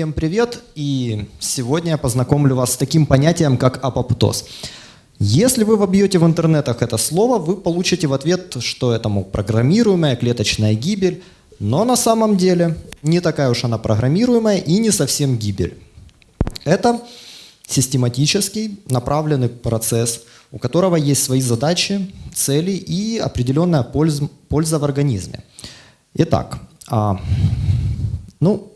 Всем привет! И сегодня я познакомлю вас с таким понятием, как апоптоз. Если вы вобьете в интернетах это слово, вы получите в ответ, что это мол, программируемая клеточная гибель, но на самом деле не такая уж она программируемая и не совсем гибель. Это систематический направленный процесс, у которого есть свои задачи, цели и определенная польза, в организме. Итак, а, ну,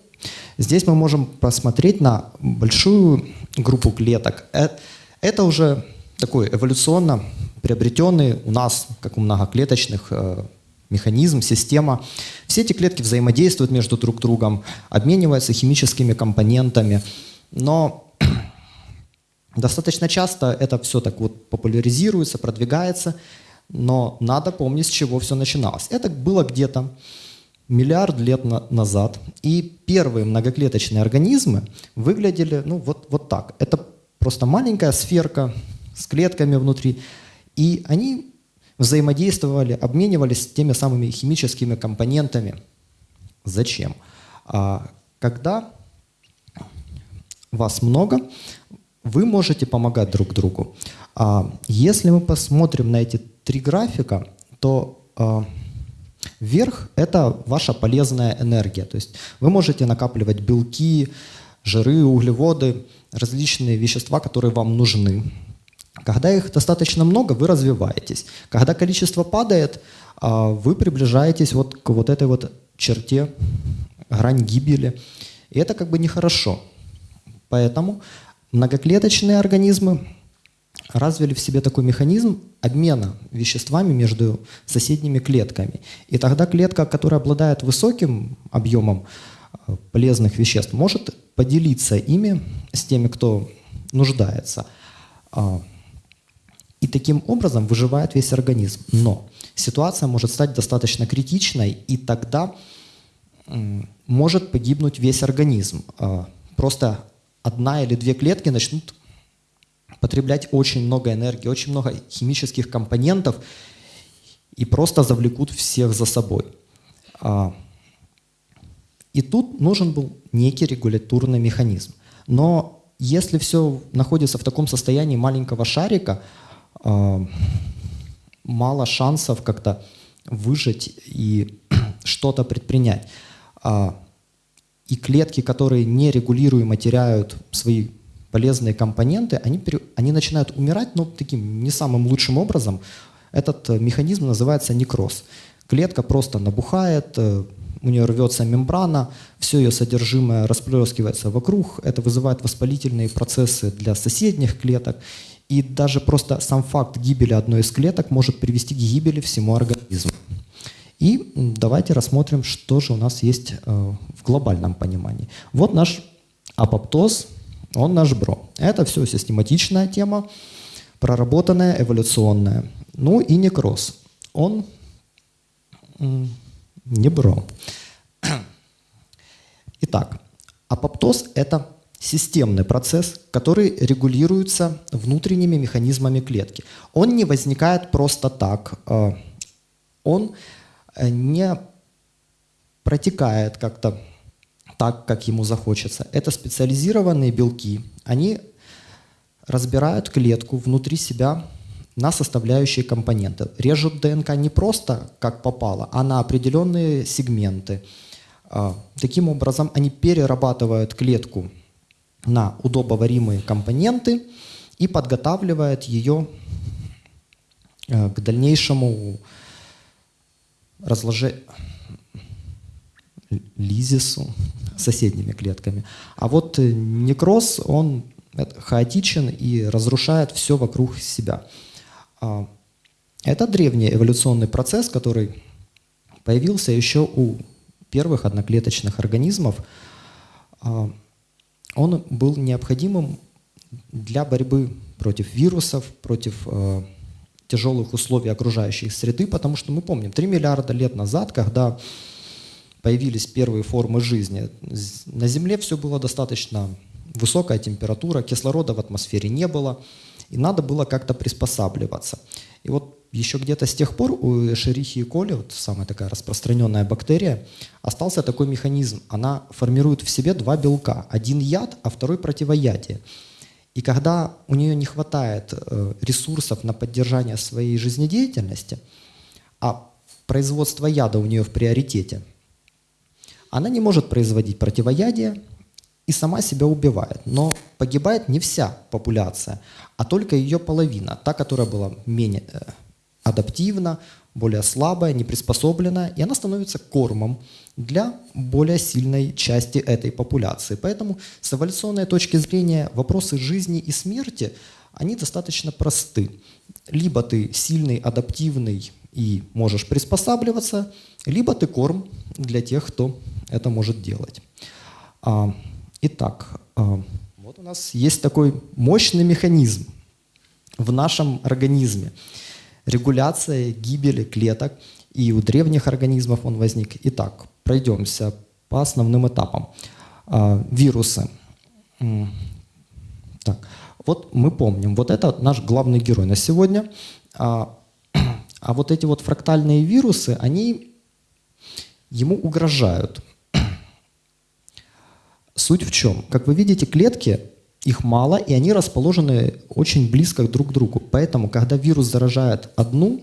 здесь мы можем посмотреть на большую группу клеток. Это, это уже такой эволюционно приобретенный у нас, как у многоклеточных, э, механизм, система. Все эти клетки взаимодействуют между друг другом, обмениваются химическими компонентами, но достаточно часто это все так вот популяризируется, продвигается, но надо помнить, с чего все начиналось. Это было где-то миллиард лет на назад, и первые многоклеточные организмы выглядели ну, вот, вот так. Это просто маленькая сферка с клетками внутри, и они взаимодействовали, обменивались теми самыми химическими компонентами. Зачем? А, когда вас много, вы можете помогать друг другу. А, если мы посмотрим на эти три графика, то а, Вверх – это ваша полезная энергия. То есть вы можете накапливать белки, жиры, углеводы, различные вещества, которые вам нужны. Когда их достаточно много, вы развиваетесь. Когда количество падает, а, вы приближаетесь вот к вот этой вот черте, грань гибели. И это как бы нехорошо. Поэтому многоклеточные организмы развили в себе такой механизм обмена веществами между соседними клетками. И тогда клетка, которая обладает высоким объемом э, полезных веществ, может поделиться ими с теми, кто нуждается. А, и таким образом выживает весь организм. Но ситуация может стать достаточно критичной, и тогда может погибнуть весь организм. А, просто одна или две клетки начнут потреблять очень много энергии, очень много химических компонентов и просто завлекут всех за собой. А, и тут нужен был некий регуляторный механизм. Но если все находится в таком состоянии маленького шарика, а, мало шансов как-то выжить и что-то предпринять. А, и клетки, которые нерегулируемо теряют свои полезные компоненты, они, они начинают умирать, но таким не самым лучшим образом. Этот э, механизм называется некроз. Клетка просто набухает, э, у нее рвется мембрана, все ее содержимое расплескивается вокруг, это вызывает воспалительные процессы для соседних клеток, и даже просто сам факт гибели одной из клеток может привести к гибели всему организму. И давайте рассмотрим, что же у нас есть э, в глобальном понимании. Вот наш апоптоз, он наш бро. Это все систематичная тема, проработанная, эволюционная. Ну и некроз. Он не бро. Итак, апоптоз – это системный процесс, который регулируется внутренними механизмами клетки. Он не возникает просто так. Э, он э, не протекает как-то так, как ему захочется. Это специализированные белки. Они разбирают клетку внутри себя на составляющие компоненты. Режут ДНК не просто как попало, а на определенные сегменты. А, таким образом, они перерабатывают клетку на удобоваримые компоненты и подготавливают ее э, к дальнейшему разложению лизису, соседними клетками. А вот э, некроз, он хаотичен и разрушает все вокруг себя. А, это древний эволюционный процесс, который появился еще у первых одноклеточных организмов. А, он был необходимым для борьбы против вирусов, против э, тяжелых условий окружающей среды, потому что мы помним, 3 миллиарда лет назад, когда появились первые формы жизни. На Земле все было достаточно высокая температура, кислорода в атмосфере не было, и надо было как-то приспосабливаться. И вот еще где-то с тех пор у Эшерихи коли, вот самая такая распространенная бактерия, остался такой механизм. Она формирует в себе два белка. Один яд, а второй противоядие. И когда у нее не хватает э, ресурсов на поддержание своей жизнедеятельности, а производство яда у нее в приоритете, она не может производить противоядие и сама себя убивает. Но погибает не вся популяция, а только ее половина, та, которая была менее э, адаптивна, более слабая, неприспособленная, и она становится кормом для более сильной части этой популяции. Поэтому с эволюционной точки зрения вопросы жизни и смерти, они достаточно просты. Либо ты сильный, адаптивный и можешь приспосабливаться, либо ты корм для тех, кто это может делать. А, итак, а, вот у нас есть такой мощный механизм в нашем организме – регуляция гибели клеток, и у древних организмов он возник. Итак, пройдемся по основным этапам. А, вирусы. Так, вот мы помним, вот это наш главный герой на сегодня. А, а вот эти вот фрактальные вирусы, они ему угрожают. Суть в чем? Как вы видите, клетки их мало, и они расположены очень близко друг к другу. Поэтому, когда вирус заражает одну,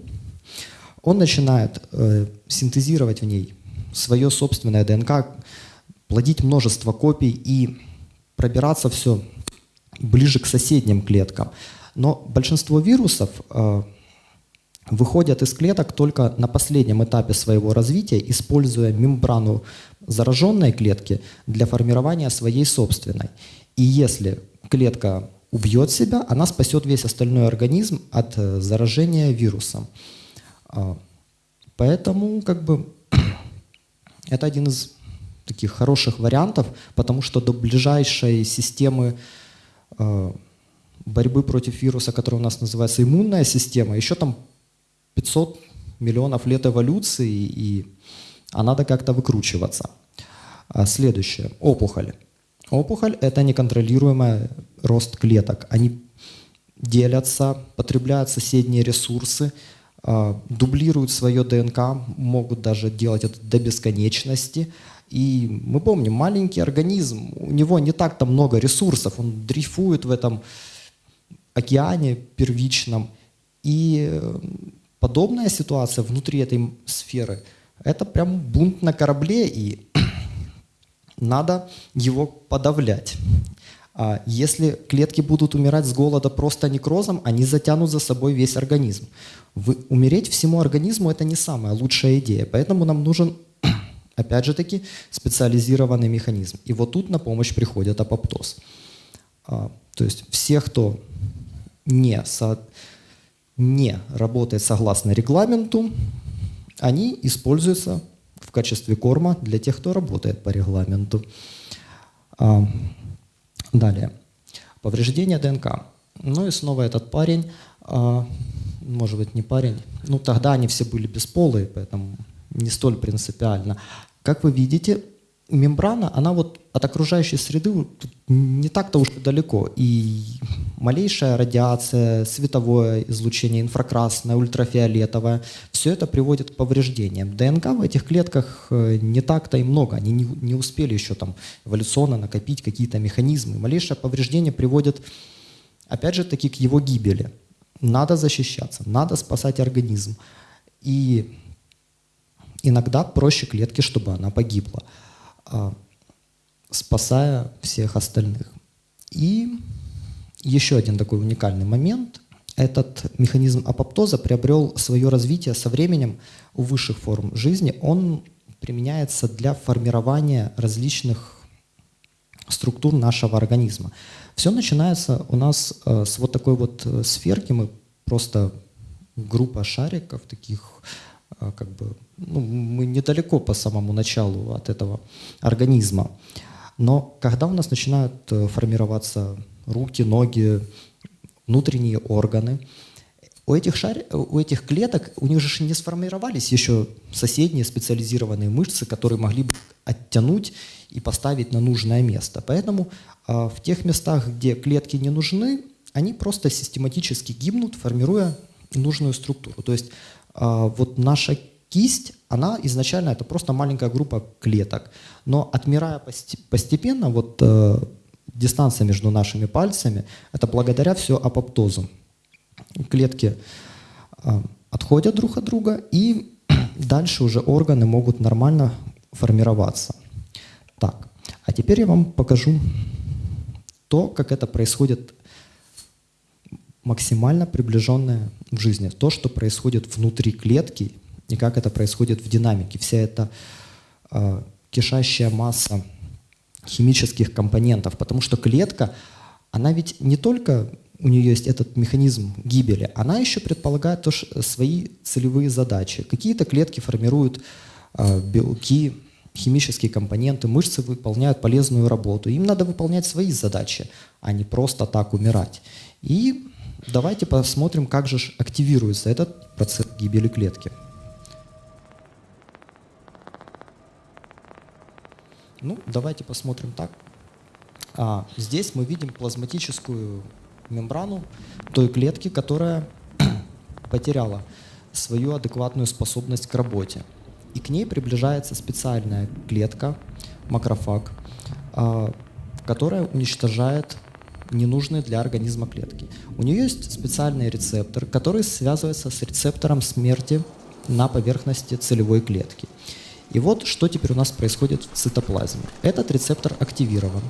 он начинает э, синтезировать в ней свое собственное ДНК, плодить множество копий и пробираться все ближе к соседним клеткам. Но большинство вирусов э, выходят из клеток только на последнем этапе своего развития, используя мембрану зараженной клетки для формирования своей собственной. И если клетка убьет себя, она спасет весь остальной организм от э, заражения вирусом. А, поэтому как бы это один из таких хороших вариантов, потому что до ближайшей системы э, борьбы против вируса, которая у нас называется иммунная система, еще там 500 миллионов лет эволюции, и а надо как-то выкручиваться. А следующее. Опухоль. Опухоль – это неконтролируемый рост клеток. Они делятся, потребляют соседние ресурсы, а, дублируют свое ДНК, могут даже делать это до бесконечности. И мы помним, маленький организм, у него не так-то много ресурсов, он дрейфует в этом океане первичном. И э, подобная ситуация внутри этой сферы – это прям бунт на корабле, и надо его подавлять. А если клетки будут умирать с голода просто некрозом, они затянут за собой весь организм. Вы, умереть всему организму – это не самая лучшая идея, поэтому нам нужен, опять же таки, специализированный механизм. И вот тут на помощь приходит апоптоз. А, то есть все, кто не, со, не работает согласно регламенту, они используются в качестве корма для тех, кто работает по регламенту. А, далее. Повреждение ДНК. Ну и снова этот парень, а, может быть не парень, ну тогда они все были бесполые, поэтому не столь принципиально. Как вы видите, мембрана, она вот от окружающей среды не так-то уж и далеко. И малейшая радиация, световое излучение, инфракрасное, ультрафиолетовое, все это приводит к повреждениям. ДНК в этих клетках э, не так-то и много, они не, не успели еще там эволюционно накопить какие-то механизмы. Малейшее повреждение приводит, опять же таки, к его гибели. Надо защищаться, надо спасать организм. И иногда проще клетке, чтобы она погибла. А, спасая всех остальных. И еще один такой уникальный момент. Этот механизм апоптоза приобрел свое развитие со временем у высших форм жизни. Он применяется для формирования различных структур нашего организма. Все начинается у нас э, с вот такой вот э, сферки. Мы просто группа шариков таких как бы, ну, мы недалеко по самому началу от этого организма. Но когда у нас начинают э, формироваться руки, ноги, внутренние органы, у этих, шар... у этих клеток, у них же не сформировались еще соседние специализированные мышцы, которые могли бы оттянуть и поставить на нужное место. Поэтому э, в тех местах, где клетки не нужны, они просто систематически гибнут, формируя нужную структуру. То есть а, вот наша кисть, она изначально это просто маленькая группа клеток, но отмирая постепенно, вот э, дистанция между нашими пальцами, это благодаря все апоптозу. Клетки э, отходят друг от друга, и дальше уже органы могут нормально формироваться. Так, а теперь я вам покажу то, как это происходит максимально приближенное в жизни. То, что происходит внутри клетки и как это происходит в динамике. Вся эта э, кишащая масса химических компонентов. Потому что клетка, она ведь не только у нее есть этот механизм гибели, она еще предполагает тоже свои целевые задачи. Какие-то клетки формируют э, белки, химические компоненты, мышцы выполняют полезную работу. Им надо выполнять свои задачи, а не просто так умирать. И давайте посмотрим, как же активируется этот процесс гибели клетки. Ну, давайте посмотрим так. А, здесь мы видим плазматическую мембрану той клетки, которая потеряла свою адекватную способность к работе. И к ней приближается специальная клетка, макрофаг, а, которая уничтожает ненужные для организма клетки. У нее есть специальный рецептор, который связывается с рецептором смерти на поверхности целевой клетки. И вот что теперь у нас происходит в цитоплазме. Этот рецептор активирован.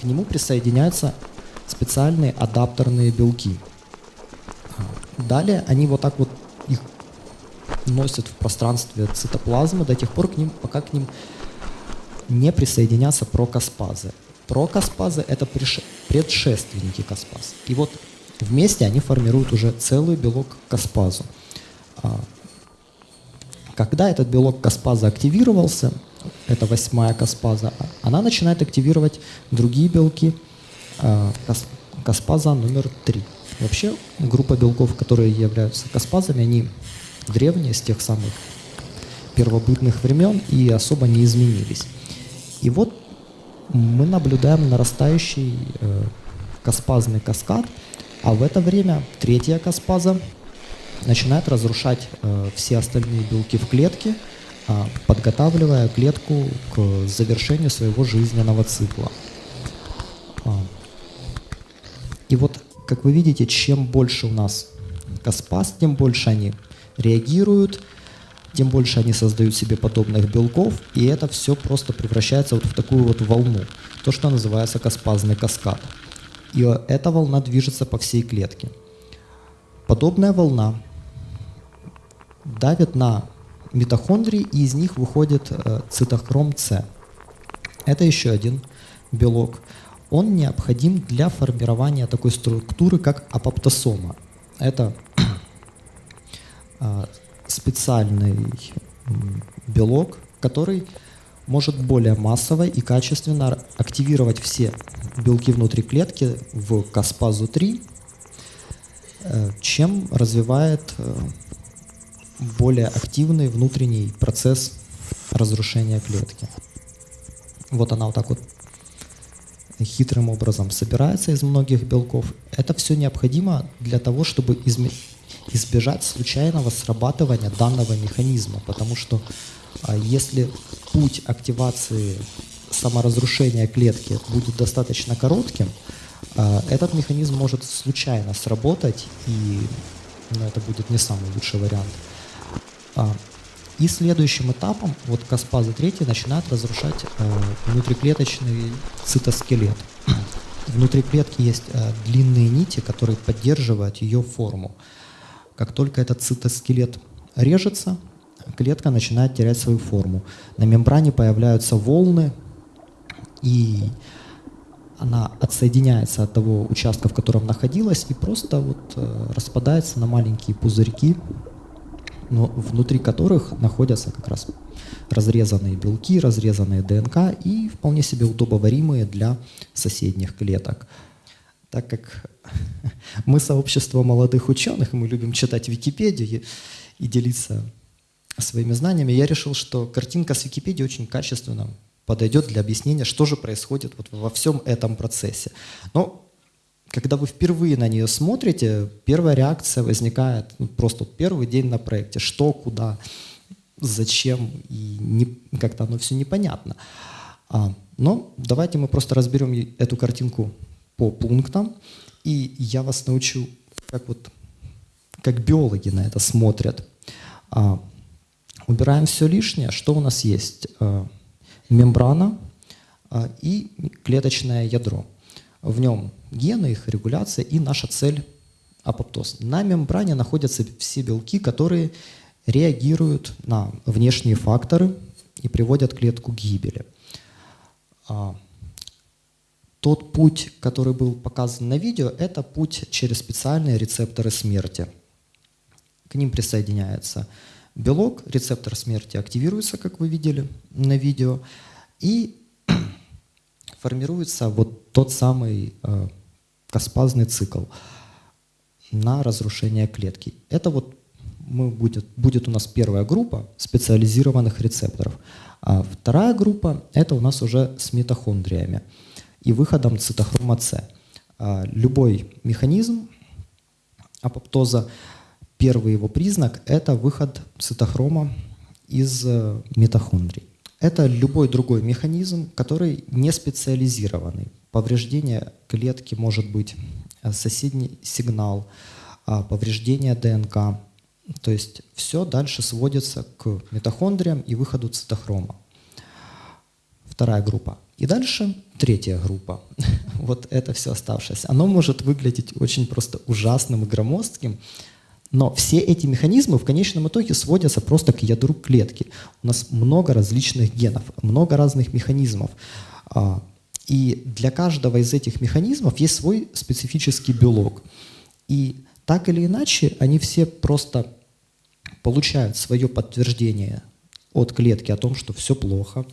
К нему присоединяются специальные адаптерные белки. Далее они вот так вот их носят в пространстве цитоплазмы до тех пор, к ним, пока к ним не присоединятся прокаспазы. Прокаспазы – это предшественники каспаз. И вот вместе они формируют уже целый белок каспазу. А, когда этот белок каспаза активировался, это восьмая каспаза, она начинает активировать другие белки а, каспаза номер три. Вообще группа белков, которые являются каспазами, они древние, с тех самых первобытных времен и особо не изменились. И вот мы наблюдаем нарастающий э, каспазный каскад, а в это время третья каспаза начинает разрушать э, все остальные белки в клетке, э, подготавливая клетку к завершению своего жизненного цикла. Э, и вот, как вы видите, чем больше у нас каспаз, тем больше они реагируют, тем больше они создают себе подобных белков, и это все просто превращается вот в такую вот волну, то, что называется каспазный каскад. И эта волна движется по всей клетке. Подобная волна давит на митохондрии, и из них выходит э, цитохром С. Это еще один белок. Он необходим для формирования такой структуры, как апоптосома. Это э, специальный белок, который может более массово и качественно активировать все белки внутри клетки в каспазу 3, э, чем развивает э, более активный внутренний процесс разрушения клетки. Вот она вот так вот хитрым образом собирается из многих белков. Это все необходимо для того, чтобы избежать случайного срабатывания данного механизма, потому что если путь активации саморазрушения клетки будет достаточно коротким, а, этот механизм может случайно сработать, и ну, это будет не самый лучший вариант. А, и следующим этапом, вот Каспаза 3 начинает разрушать э, внутриклеточный цитоскелет. Внутри клетки есть э, длинные нити, которые поддерживают ее форму. Как только этот цитоскелет режется, клетка начинает терять свою форму. На мембране появляются волны, и она отсоединяется от того участка, в котором находилась, и просто вот э, распадается на маленькие пузырьки, но внутри которых находятся как раз разрезанные белки, разрезанные ДНК и вполне себе удобоваримые для соседних клеток. Так как мы сообщество молодых ученых, мы любим читать Википедию и делиться своими знаниями, я решил, что картинка с Википедии очень качественно подойдет для объяснения, что же происходит вот во всем этом процессе. Но когда вы впервые на нее смотрите, первая реакция возникает ну, просто первый день на проекте. Что, куда, зачем, и как-то оно все непонятно. А, но давайте мы просто разберем эту картинку по пунктам, и я вас научу, как вот как биологи на это смотрят. А, убираем все лишнее. Что у нас есть? А, мембрана а, и клеточное ядро. В нем гены, их регуляция и наша цель – апоптоз. На мембране находятся все белки, которые реагируют на внешние факторы и приводят клетку к гибели. А, тот путь, который был показан на видео, это путь через специальные рецепторы смерти. К ним присоединяется белок, рецептор смерти активируется, как вы видели на видео, и формируется вот тот самый э, каспазный цикл на разрушение клетки. Это вот мы будет, будет у нас первая группа специализированных рецепторов. А вторая группа – это у нас уже с митохондриями и выходом цитохрома С. А любой механизм апоптоза, первый его признак – это выход цитохрома из э, митохондрий. Это любой другой механизм, который не специализированный. Повреждение клетки может быть э, соседний сигнал, а, повреждение ДНК. То есть все дальше сводится к митохондриям и выходу цитохрома. Вторая группа. И дальше третья группа. Вот это все оставшееся. Оно может выглядеть очень просто ужасным и громоздким, но все эти механизмы в конечном итоге сводятся просто к ядру клетки. У нас много различных генов, много разных механизмов. А, и для каждого из этих механизмов есть свой специфический белок. И так или иначе, они все просто получают свое подтверждение от клетки о том, что все плохо,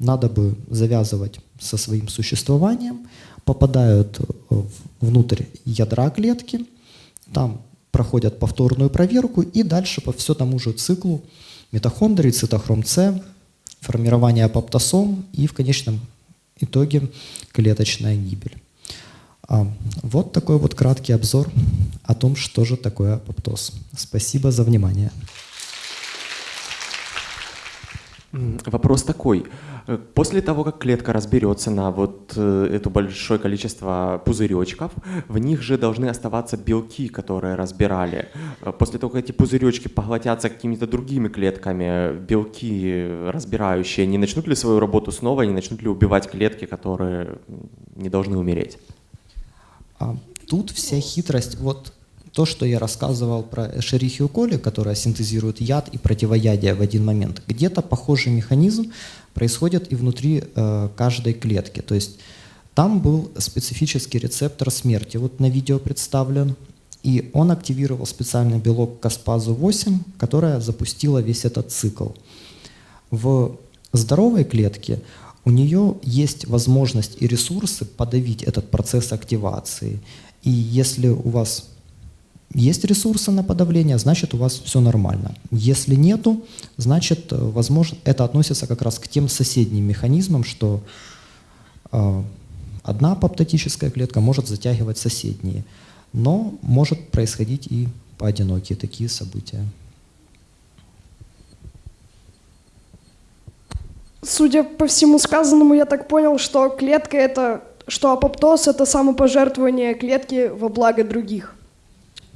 надо бы завязывать со своим существованием, попадают внутрь ядра клетки, там проходят повторную проверку и дальше по все тому же циклу митохондрии, цитохром С, формирование апоптосом и в конечном итоге клеточная гибель. А, вот такой вот краткий обзор о том, что же такое апоптоз. Спасибо за внимание. Вопрос такой. Э, после того, как клетка разберется на вот э, это большое количество пузыречков, в них же должны оставаться белки, которые разбирали. Э, после того, как эти пузыречки поглотятся какими-то другими клетками, белки разбирающие, не начнут ли свою работу снова, не начнут ли убивать клетки, которые не должны умереть? А, тут вся хитрость. Вот то, что я рассказывал про Шерихио коли, которая синтезирует яд и противоядие в один момент, где-то похожий механизм происходит и внутри э, каждой клетки. То есть там был специфический рецептор смерти, вот на видео представлен, и он активировал специальный белок Каспазу-8, которая запустила весь этот цикл. В здоровой клетке у нее есть возможность и ресурсы подавить этот процесс активации. И если у вас есть ресурсы на подавление, значит у вас все нормально. Если нету, значит, э, возможно, это относится как раз к тем соседним механизмам, что э, одна апоптотическая клетка может затягивать соседние. Но может происходить и поодинокие такие события. Судя по всему сказанному, я так понял, что клетка это, что апоптоз это самопожертвование клетки во благо других.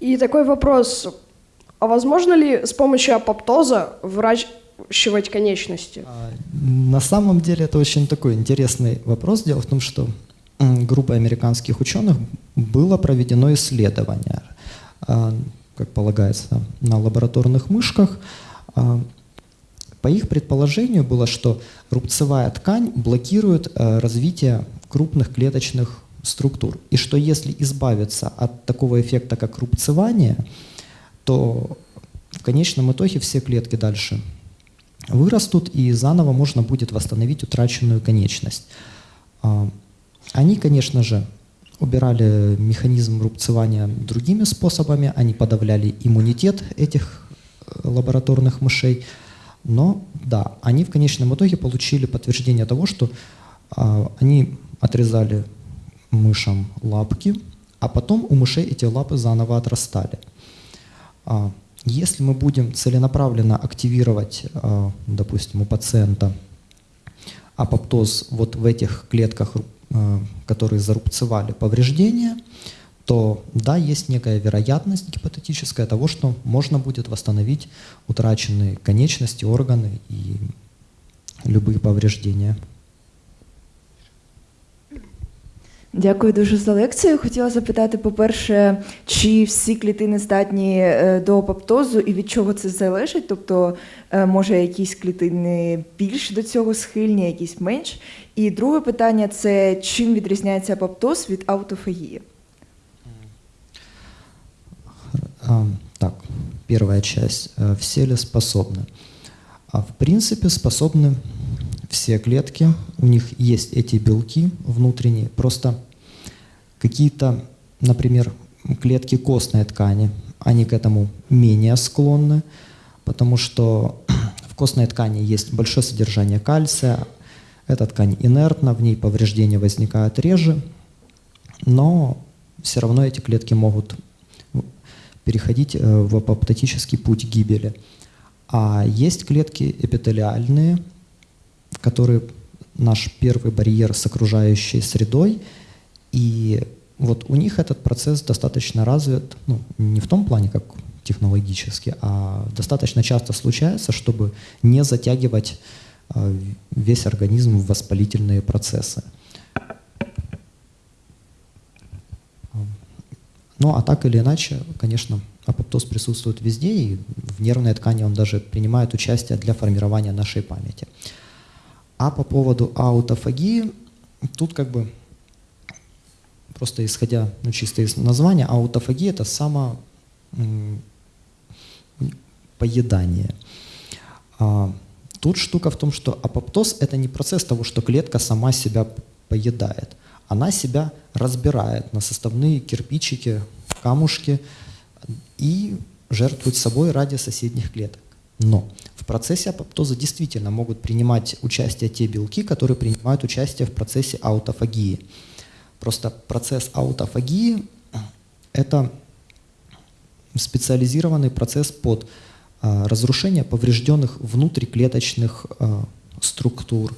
И такой вопрос, а возможно ли с помощью апоптоза выращивать конечности? А, на самом деле это очень такой интересный вопрос. Дело в том, что группой американских ученых было проведено исследование, а, как полагается, на лабораторных мышках. А, по их предположению было, что рубцевая ткань блокирует развитие крупных клеточных структур. И что если избавиться от такого эффекта, как рубцевание, то в конечном итоге все клетки дальше вырастут, и заново можно будет восстановить утраченную конечность. А, они, конечно же, убирали механизм рубцевания другими способами, они подавляли иммунитет этих э, лабораторных мышей, но да, они в конечном итоге получили подтверждение того, что а, они отрезали мышам лапки, а потом у мышей эти лапы заново отрастали. А, если мы будем целенаправленно активировать, а, допустим, у пациента апоптоз вот в этих клетках, а, которые зарубцевали повреждения, то да, есть некая вероятность гипотетическая того, что можно будет восстановить утраченные конечности, органы и любые повреждения. Дякую дуже за лекцію. Хотіла запитати, по-перше, чи всі клітини здатні е, до апоптозу і від чого це залежить? Тобто, е, може, якісь клітини більш до цього схильні, якісь менш. І друге питання це чим відрізняється апоптоз від аутофагії? А, Так, первая часть. Э, Все ли способны? А В принципе, способны все клетки. У них есть эти белки внутренние. Просто какие-то, например, клетки костной ткани, они к этому менее склонны, потому что в костной ткани есть большое содержание кальция, эта ткань инертна, в ней повреждения возникают реже, но все равно эти клетки могут переходить э, в апоптотический путь гибели. А есть клетки эпителиальные, которые наш первый барьер с окружающей средой, и вот у них этот процесс достаточно развит, ну, не в том плане, как технологически, а достаточно часто случается, чтобы не затягивать э, весь организм в воспалительные процессы. Ну, а так или иначе, конечно, апоптоз присутствует везде, и в нервной ткани он даже принимает участие для формирования нашей памяти. А по поводу аутофагии, тут как бы просто исходя ну, чисто из названия, аутофагия это само поедание. А, тут штука в том, что апоптоз это не процесс того, что клетка сама себя поедает – она себя разбирает на составные кирпичики, камушки и жертвует собой ради соседних клеток. Но процессе апоптоза действительно могут принимать участие те белки, которые принимают участие в процессе аутофагии. Просто процесс аутофагии – это специализированный процесс под а, разрушение поврежденных внутриклеточных а, структур,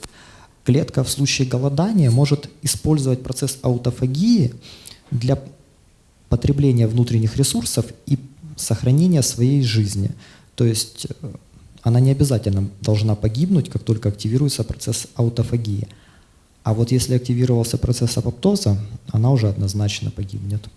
клетка в случае голодания может использовать процесс аутофагии для потребления внутренних ресурсов и сохранения своей жизни. То есть э, она не обязательно должна погибнуть, как только активируется процесс аутофагии. А вот если активировался процесс апоптоза, она уже однозначно погибнет.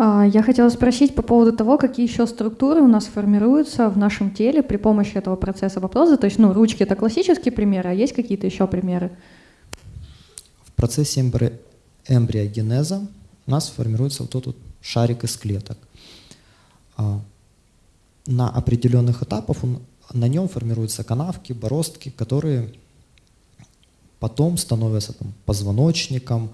А, я хотела спросить по поводу того, какие еще структуры у нас формируются в нашем теле при помощи этого процесса апоптоза. То есть, ну, ручки — это классический пример, а есть какие-то еще примеры? В процессе эмбри... эмбриогенеза у нас формируется вот этот шарик из клеток. А, на определенных этапах он, на нем формируются канавки, бороздки, которые потом становятся там, позвоночником,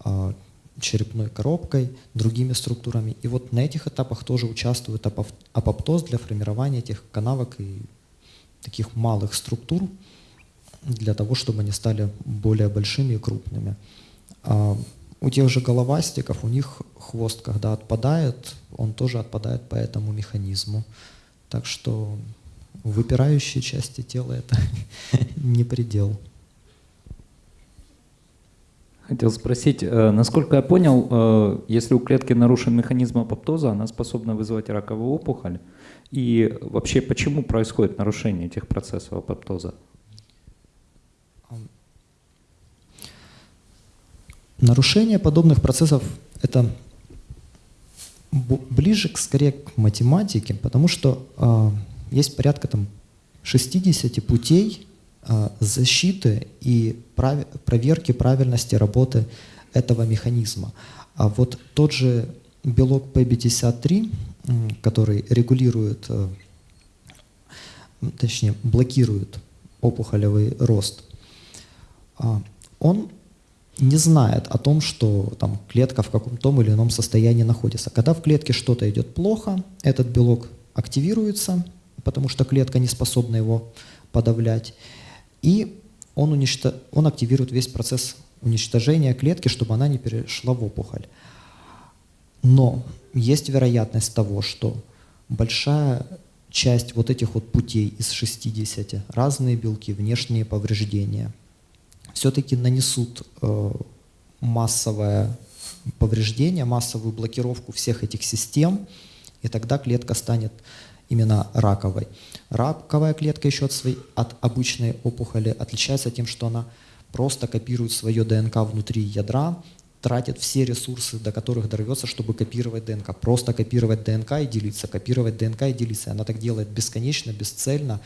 а, черепной коробкой, другими структурами. И вот на этих этапах тоже участвует апоптоз для формирования этих канавок и таких малых структур для того, чтобы они стали более большими и крупными. У тех же головастиков, у них хвост, когда отпадает, он тоже отпадает по этому механизму. Так что выпирающие части тела — это не предел. Хотел спросить, э, насколько я понял, э, если у клетки нарушен механизм апоптоза, она способна вызывать раковую опухоль. И вообще, почему происходит нарушение этих процессов апоптоза? Нарушение подобных процессов — это ближе скорее к математике, потому что э, есть порядка там 60 путей а, защиты и прав... проверки правильности работы этого механизма. А вот тот же белок P53, который регулирует, э, точнее блокирует опухолевый рост, а, он не знает о том, что там клетка в каком-то или ином состоянии находится. Когда в клетке что-то идет плохо, этот белок активируется, потому что клетка не способна его подавлять. И он, уничто... он активирует весь процесс уничтожения клетки, чтобы она не перешла в опухоль. Но есть вероятность того, что большая часть вот этих вот путей из 60, разные белки, внешние повреждения, все-таки нанесут э, массовое повреждение, массовую блокировку всех этих систем, и тогда клетка станет именно раковой. Раковая клетка еще от, своей, от обычной опухоли отличается тем, что она просто копирует свое ДНК внутри ядра, тратит все ресурсы, до которых дорвется, чтобы копировать ДНК. Просто копировать ДНК и делиться, копировать ДНК и делиться. Она так делает бесконечно, бесцельно.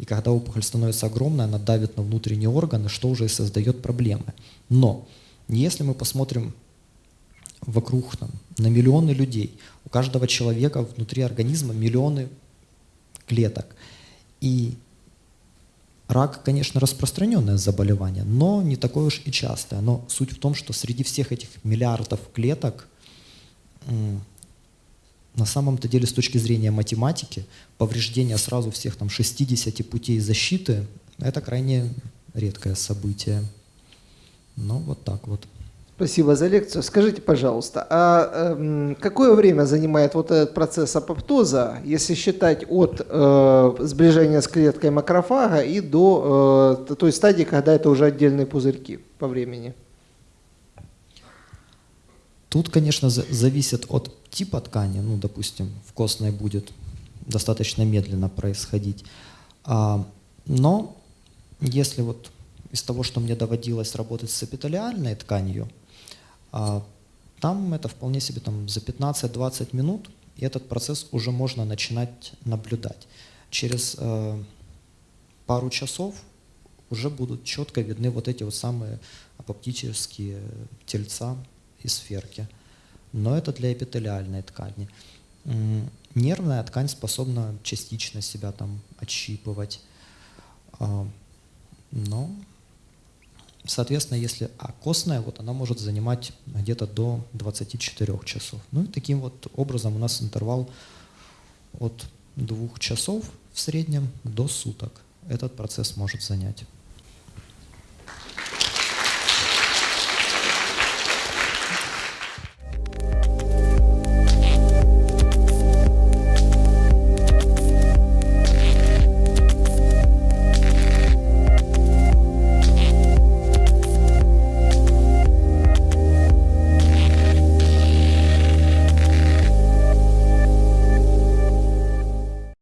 И когда опухоль становится огромной, она давит на внутренние органы, что уже и создает проблемы. Но если мы посмотрим вокруг там, на миллионы людей, у каждого человека внутри организма миллионы клеток. И рак, конечно, распространенное заболевание, но не такое уж и частое. Но суть в том, что среди всех этих миллиардов клеток на самом-то деле с точки зрения математики повреждение сразу всех там 60 путей защиты – это крайне редкое событие. Ну, вот так вот. Спасибо за лекцию. Скажите, пожалуйста, а э, какое время занимает вот этот процесс апоптоза, если считать от э, сближения с клеткой макрофага и до э, той стадии, когда это уже отдельные пузырьки по времени? Тут, конечно, зависит от типа ткани. Ну, допустим, в костной будет достаточно медленно происходить. А, но если вот из того, что мне доводилось работать с эпителиальной тканью, а, там это вполне себе там, за 15-20 минут, и этот процесс уже можно начинать наблюдать. Через э, пару часов уже будут четко видны вот эти вот самые апоптические тельца и сферки. Но это для эпителиальной ткани. Нервная ткань способна частично себя там отщипывать. А, но Соответственно, если а костная, вот она может занимать где-то до 24 часов. Ну и таким вот образом у нас интервал от двух часов в среднем до суток. Этот процесс может занять.